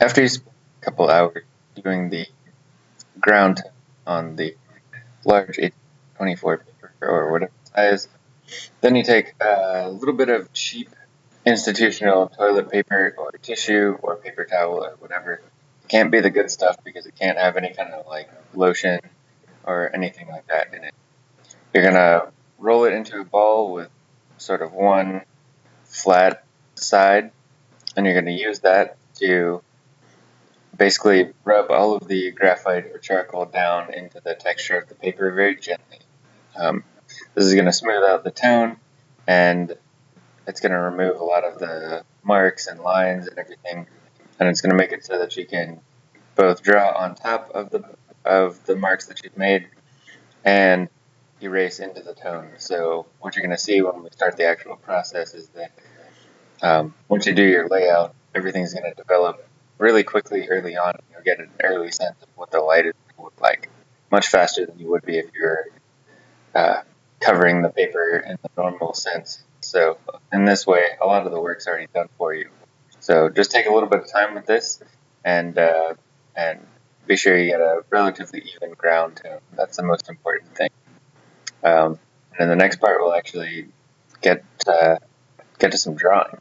After you spend a couple hours doing the ground on the large 24 paper or whatever size, then you take a little bit of cheap institutional toilet paper or tissue or paper towel or whatever. It can't be the good stuff because it can't have any kind of like lotion or anything like that in it. You're gonna roll it into a ball with sort of one flat side and you're to use that to basically rub all of the graphite or charcoal down into the texture of the paper very gently. Um, this is going to smooth out the tone and it's going to remove a lot of the marks and lines and everything and it's going to make it so that you can both draw on top of the of the marks that you've made and erase into the tone. So what you're going to see when we start the actual process is that um, once you do your layout, everything's going to develop really quickly early on. You'll get an early sense of what the light is like, much faster than you would be if you're uh, covering the paper in the normal sense. So in this way, a lot of the work's already done for you. So just take a little bit of time with this, and uh, and be sure you get a relatively even ground tone. That's the most important thing. Um, and the next part, we'll actually get uh, get to some drawing.